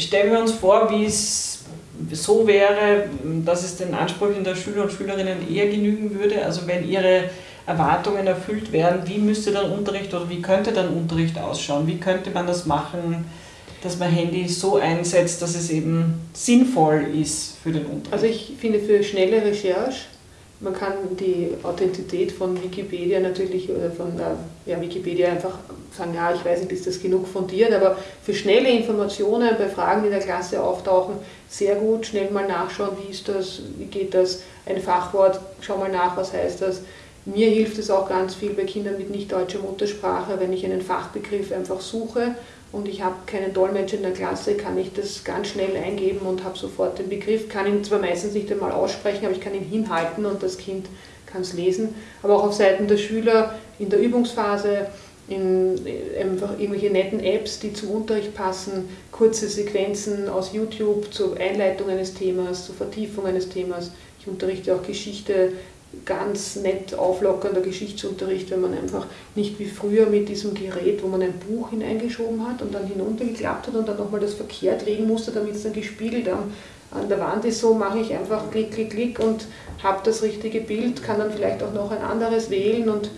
stellen wir uns vor, wie es so wäre, dass es den Ansprüchen der Schüler und Schülerinnen eher genügen würde. Also wenn ihre Erwartungen erfüllt werden, wie müsste dann Unterricht oder wie könnte dann Unterricht ausschauen? Wie könnte man das machen, dass man Handy so einsetzt, dass es eben sinnvoll ist für den Unterricht? Also ich finde für schnelle Recherche man kann die Authentizität von Wikipedia natürlich oder von ja, Wikipedia einfach sagen, ja, ich weiß nicht, ist das genug fundiert, aber für schnelle Informationen bei Fragen, die in der Klasse auftauchen, sehr gut, schnell mal nachschauen, wie ist das, wie geht das, ein Fachwort, schau mal nach, was heißt das. Mir hilft es auch ganz viel bei Kindern mit nicht deutscher Muttersprache, wenn ich einen Fachbegriff einfach suche und ich habe keinen Dolmetscher in der Klasse, kann ich das ganz schnell eingeben und habe sofort den Begriff, kann ihn zwar meistens nicht einmal aussprechen, aber ich kann ihn hinhalten und das Kind kann es lesen. Aber auch auf Seiten der Schüler in der Übungsphase, in einfach irgendwelche netten Apps, die zum Unterricht passen, kurze Sequenzen aus YouTube zur Einleitung eines Themas, zur Vertiefung eines Themas. Ich unterrichte auch Geschichte ganz nett auflockernder Geschichtsunterricht, wenn man einfach nicht wie früher mit diesem Gerät, wo man ein Buch hineingeschoben hat und dann hinuntergeklappt hat und dann nochmal das verkehrt legen musste, damit es dann gespiegelt an, an der Wand ist. So mache ich einfach Klick, Klick, Klick und habe das richtige Bild, kann dann vielleicht auch noch ein anderes wählen und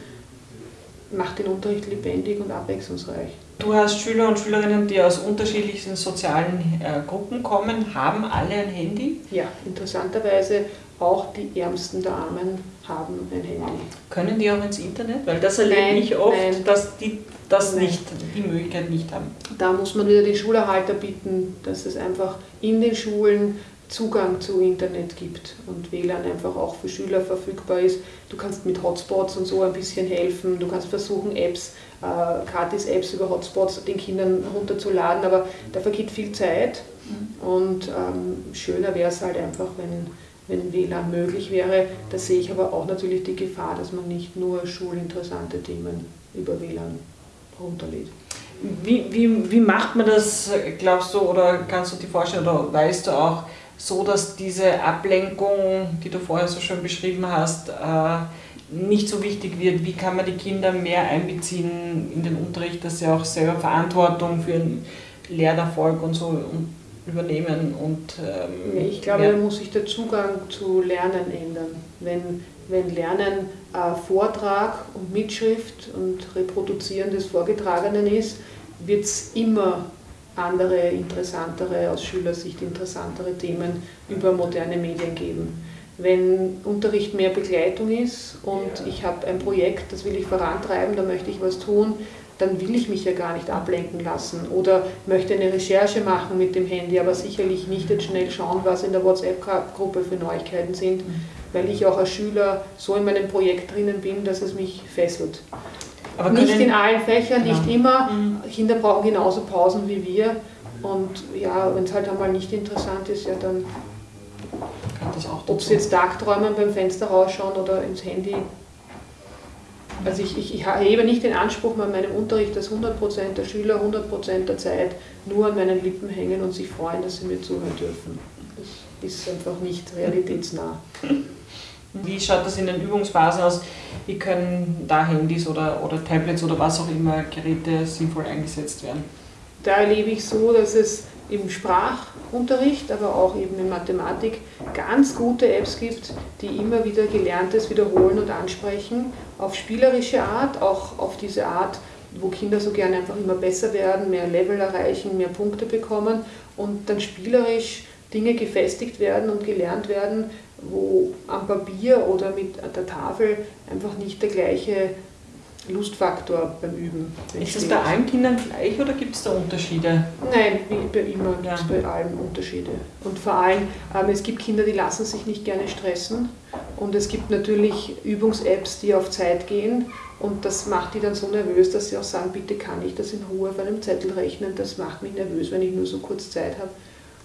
macht den Unterricht lebendig und abwechslungsreich. Du hast Schüler und Schülerinnen, die aus unterschiedlichsten sozialen äh, Gruppen kommen. Haben alle ein Handy? Ja, interessanterweise auch die Ärmsten der Armen haben ein Handy. Können die auch ins Internet? Weil das erlebe nein, ich oft, nein, dass die das nein. nicht, die Möglichkeit nicht haben. Da muss man wieder die Schulerhalter bitten, dass es einfach in den Schulen Zugang zu Internet gibt und WLAN einfach auch für Schüler verfügbar ist. Du kannst mit Hotspots und so ein bisschen helfen. Du kannst versuchen, Apps, äh, Gratis-Apps über Hotspots den Kindern runterzuladen, aber da vergeht viel Zeit. Mhm. Und ähm, schöner wäre es halt einfach, wenn wenn WLAN möglich wäre. Da sehe ich aber auch natürlich die Gefahr, dass man nicht nur schulinteressante Themen über WLAN runterlädt. Wie, wie, wie macht man das, glaubst du, oder kannst du dir vorstellen, oder weißt du auch, so dass diese Ablenkung, die du vorher so schön beschrieben hast, äh, nicht so wichtig wird? Wie kann man die Kinder mehr einbeziehen in den Unterricht, dass sie auch selber Verantwortung für einen Lernerfolg und so übernehmen und ähm, ich glaube, ja. da muss sich der Zugang zu Lernen ändern. Wenn, wenn Lernen äh, Vortrag und Mitschrift und Reproduzieren des Vorgetragenen ist, wird es immer andere, interessantere, aus Schülersicht interessantere Themen über moderne Medien geben. Wenn Unterricht mehr Begleitung ist und ja. ich habe ein Projekt, das will ich vorantreiben, da möchte ich was tun, dann will ich mich ja gar nicht ablenken lassen oder möchte eine Recherche machen mit dem Handy, aber sicherlich nicht jetzt schnell schauen, was in der WhatsApp-Gruppe für Neuigkeiten sind, mhm. weil ich auch als Schüler so in meinem Projekt drinnen bin, dass es mich fesselt. Aber nicht in allen Fächern, genau. nicht immer. Mhm. Kinder brauchen genauso Pausen wie wir. Und ja, wenn es halt einmal nicht interessant ist, ja dann, ob sie jetzt Tagträumen beim Fenster rausschauen oder ins Handy, also ich, ich, ich erhebe nicht den Anspruch an meinem Unterricht, dass 100% der Schüler 100% der Zeit nur an meinen Lippen hängen und sich freuen, dass sie mir zuhören dürfen. Das ist einfach nicht realitätsnah. Wie schaut das in den Übungsphasen aus? Wie können da Handys oder, oder Tablets oder was auch immer Geräte sinnvoll eingesetzt werden? Da erlebe ich so, dass es im Sprachunterricht, aber auch eben in Mathematik ganz gute Apps gibt, die immer wieder Gelerntes wiederholen und ansprechen, auf spielerische Art, auch auf diese Art, wo Kinder so gerne einfach immer besser werden, mehr Level erreichen, mehr Punkte bekommen und dann spielerisch Dinge gefestigt werden und gelernt werden, wo am Papier oder mit der Tafel einfach nicht der gleiche Lustfaktor beim Üben. Ist das bei allen Kindern gleich oder gibt es da Unterschiede? Nein, wie bei immer gibt es bei allen Unterschiede. Und vor allem, ähm, es gibt Kinder, die lassen sich nicht gerne stressen. Und es gibt natürlich Übungs-Apps, die auf Zeit gehen. Und das macht die dann so nervös, dass sie auch sagen, bitte kann ich das in Ruhe auf einem Zettel rechnen. Das macht mich nervös, wenn ich nur so kurz Zeit habe.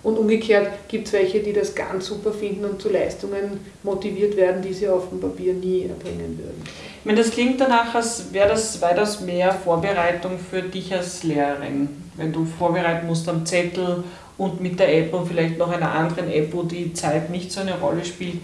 Und umgekehrt gibt es welche, die das ganz super finden und zu Leistungen motiviert werden, die sie auf dem Papier nie erbringen würden. Ich meine, das klingt danach, als wäre das weitaus mehr Vorbereitung für dich als Lehrerin, wenn du vorbereiten musst am Zettel und mit der App und vielleicht noch einer anderen App, wo die Zeit nicht so eine Rolle spielt.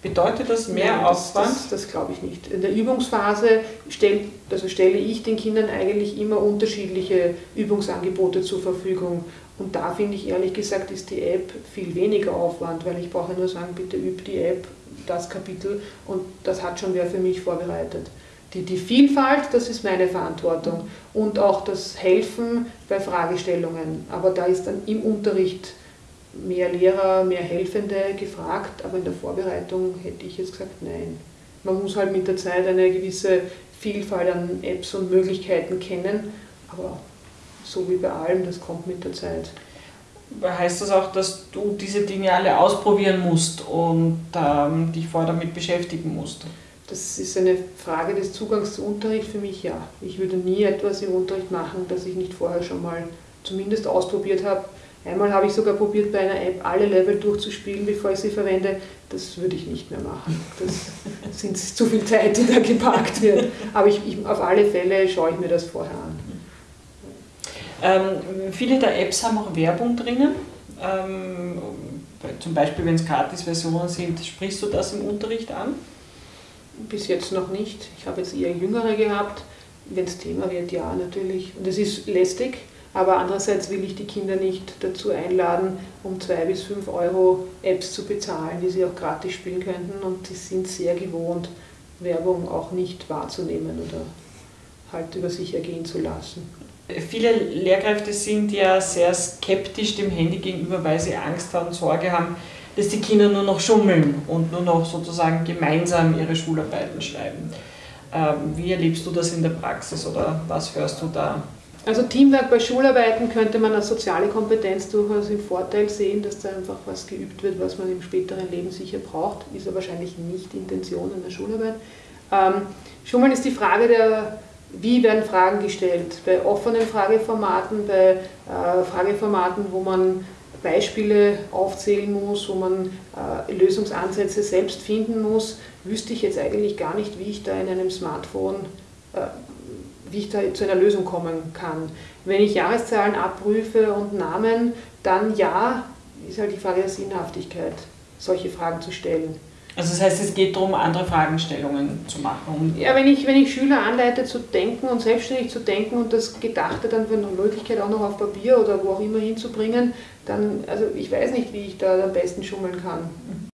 Bedeutet das mehr Nein, Aufwand? Das, das, das glaube ich nicht. In der Übungsphase stell, also stelle ich den Kindern eigentlich immer unterschiedliche Übungsangebote zur Verfügung Und da finde ich ehrlich gesagt, ist die App viel weniger Aufwand, weil ich brauche nur sagen, bitte üb die App, das Kapitel und das hat schon wer für mich vorbereitet. Die, die Vielfalt, das ist meine Verantwortung und auch das Helfen bei Fragestellungen. Aber da ist dann im Unterricht mehr Lehrer, mehr Helfende gefragt, aber in der Vorbereitung hätte ich jetzt gesagt, nein. Man muss halt mit der Zeit eine gewisse Vielfalt an Apps und Möglichkeiten kennen, aber so wie bei allem, das kommt mit der Zeit. Heißt das auch, dass du diese Dinge alle ausprobieren musst und ähm, dich vorher damit beschäftigen musst? Das ist eine Frage des Zugangs zu Unterricht für mich, ja. Ich würde nie etwas im Unterricht machen, das ich nicht vorher schon mal zumindest ausprobiert habe. Einmal habe ich sogar probiert, bei einer App alle Level durchzuspielen, bevor ich sie verwende. Das würde ich nicht mehr machen. Das sind zu viel Zeit, die da geparkt wird. Aber ich, ich, auf alle Fälle schaue ich mir das vorher an. Ähm, viele der Apps haben auch Werbung drinnen. Ähm, zum Beispiel, wenn es Gratis-Versionen sind, sprichst du das im Unterricht an? Bis jetzt noch nicht. Ich habe jetzt eher Jüngere gehabt. Wenn es Thema wird, ja, natürlich. Und es ist lästig, aber andererseits will ich die Kinder nicht dazu einladen, um zwei bis fünf Euro Apps zu bezahlen, die sie auch gratis spielen könnten. Und die sind sehr gewohnt, Werbung auch nicht wahrzunehmen oder halt über sich ergehen zu lassen. Viele Lehrkräfte sind ja sehr skeptisch dem Handy gegenüber, weil sie Angst haben, Sorge haben, dass die Kinder nur noch schummeln und nur noch sozusagen gemeinsam ihre Schularbeiten schreiben. Ähm, wie erlebst du das in der Praxis oder was hörst du da? Also Teamwork bei Schularbeiten könnte man als soziale Kompetenz durchaus im Vorteil sehen, dass da einfach was geübt wird, was man im späteren Leben sicher braucht. Ist ja wahrscheinlich nicht Intention in der Schularbeit. Ähm, Schummeln ist die Frage der wie werden Fragen gestellt? Bei offenen Frageformaten, bei äh, Frageformaten, wo man Beispiele aufzählen muss, wo man äh, Lösungsansätze selbst finden muss, wüsste ich jetzt eigentlich gar nicht, wie ich da in einem Smartphone, äh, wie ich da zu einer Lösung kommen kann. Wenn ich Jahreszahlen abprüfe und Namen, dann ja, ist halt die Frage der Sinnhaftigkeit, solche Fragen zu stellen. Also das heißt, es geht darum, andere Fragestellungen zu machen. Ja, wenn ich, wenn ich Schüler anleite zu denken und selbstständig zu denken und das Gedachte dann für eine Möglichkeit auch noch auf Papier oder wo auch immer hinzubringen, dann, also ich weiß nicht, wie ich da am besten schummeln kann.